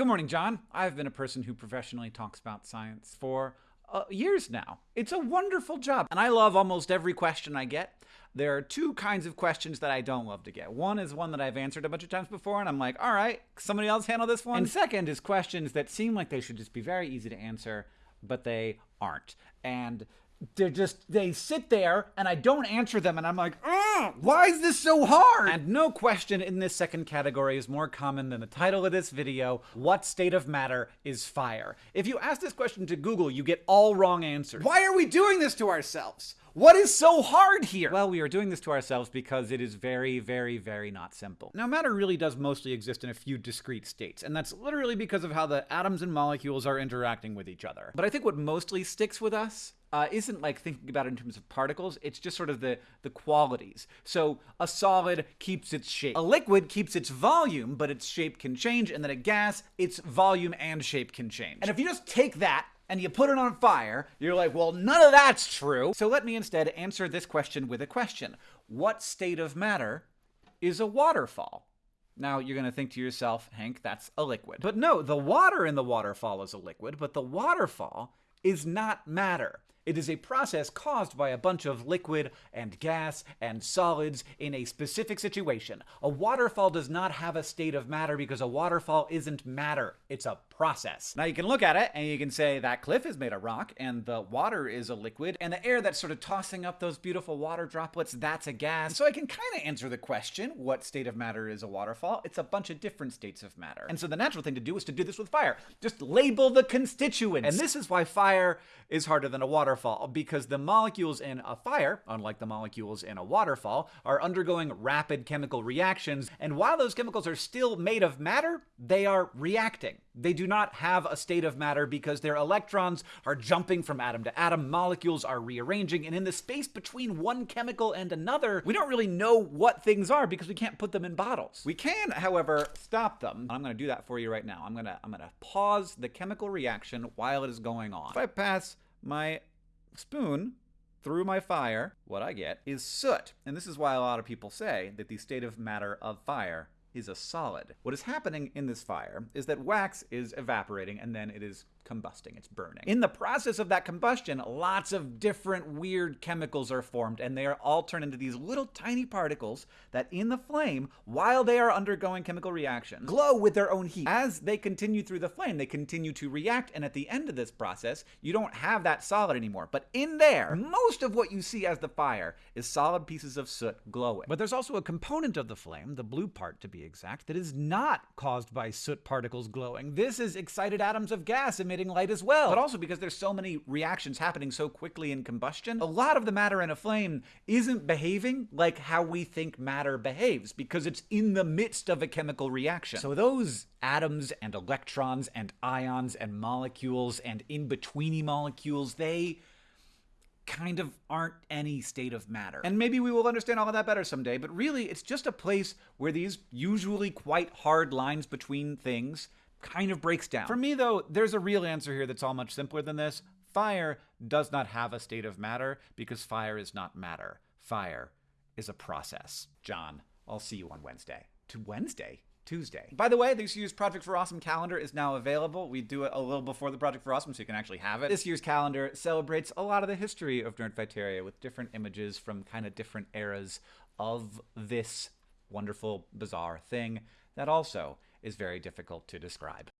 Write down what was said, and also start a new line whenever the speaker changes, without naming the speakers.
Good morning, John. I've been a person who professionally talks about science for uh, years now. It's a wonderful job, and I love almost every question I get. There are two kinds of questions that I don't love to get. One is one that I've answered a bunch of times before, and I'm like, all right, somebody else handle this one. And second is questions that seem like they should just be very easy to answer, but they aren't. And they're just they sit there and I don't answer them and I'm like, mm, why is this so hard? And no question in this second category is more common than the title of this video, what state of matter is fire? If you ask this question to Google, you get all wrong answers.
Why are we doing this to ourselves? What is so hard here?
Well, we are doing this to ourselves because it is very, very, very not simple. Now, matter really does mostly exist in a few discrete states, and that's literally because of how the atoms and molecules are interacting with each other. But I think what mostly sticks with us uh, isn't like thinking about it in terms of particles. It's just sort of the the qualities. So a solid keeps its shape. A liquid keeps its volume, but its shape can change. And then a gas, its volume and shape can change.
And if you just take that and you put it on fire, you're like, well, none of that's true.
So let me instead answer this question with a question. What state of matter is a waterfall? Now, you're going to think to yourself, Hank, that's a liquid. But no, the water in the waterfall is a liquid, but the waterfall is not matter. It is a process caused by a bunch of liquid and gas and solids in a specific situation. A waterfall does not have a state of matter because a waterfall isn't matter. It's a process. Now you can look at it and you can say that cliff is made of rock and the water is a liquid and the air that's sort of tossing up those beautiful water droplets, that's a gas. So I can kind of answer the question, what state of matter is a waterfall? It's a bunch of different states of matter. And so the natural thing to do is to do this with fire. Just label the constituents. And this is why fire is harder than a waterfall because the molecules in a fire, unlike the molecules in a waterfall, are undergoing rapid chemical reactions. And while those chemicals are still made of matter, they are reacting. They do not have a state of matter because their electrons are jumping from atom to atom, molecules are rearranging, and in the space between one chemical and another, we don't really know what things are because we can't put them in bottles. We can, however, stop them. I'm going to do that for you right now. I'm to I'm going to pause the chemical reaction while it is going on. If I pass my spoon through my fire, what I get is soot. And this is why a lot of people say that the state of matter of fire is a solid. What is happening in this fire is that wax is evaporating and then it is combusting, it's burning. In the process of that combustion, lots of different weird chemicals are formed, and they are all turned into these little tiny particles that in the flame, while they are undergoing chemical reactions, glow with their own heat. As they continue through the flame, they continue to react, and at the end of this process, you don't have that solid anymore. But in there, most of what you see as the fire is solid pieces of soot glowing. But there's also a component of the flame, the blue part to exact, that is not caused by soot particles glowing. This is excited atoms of gas emitting light as well. But also because there's so many reactions happening so quickly in combustion, a lot of the matter in a flame isn't behaving like how we think matter behaves because it's in the midst of a chemical reaction. So those atoms and electrons and ions and molecules and in-betweeny molecules, they kind of aren't any state of matter. And maybe we will understand all of that better someday, but really it's just a place where these usually quite hard lines between things kind of breaks down. For me, though, there's a real answer here that's all much simpler than this. Fire does not have a state of matter because fire is not matter. Fire is a process. John, I'll see you on Wednesday. To Wednesday? Tuesday. By the way, this year's Project for Awesome calendar is now available. We do it a little before the Project for Awesome so you can actually have it. This year's calendar celebrates a lot of the history of Nerdfighteria with different images from kind of different eras of this wonderful, bizarre thing that also is very difficult to describe.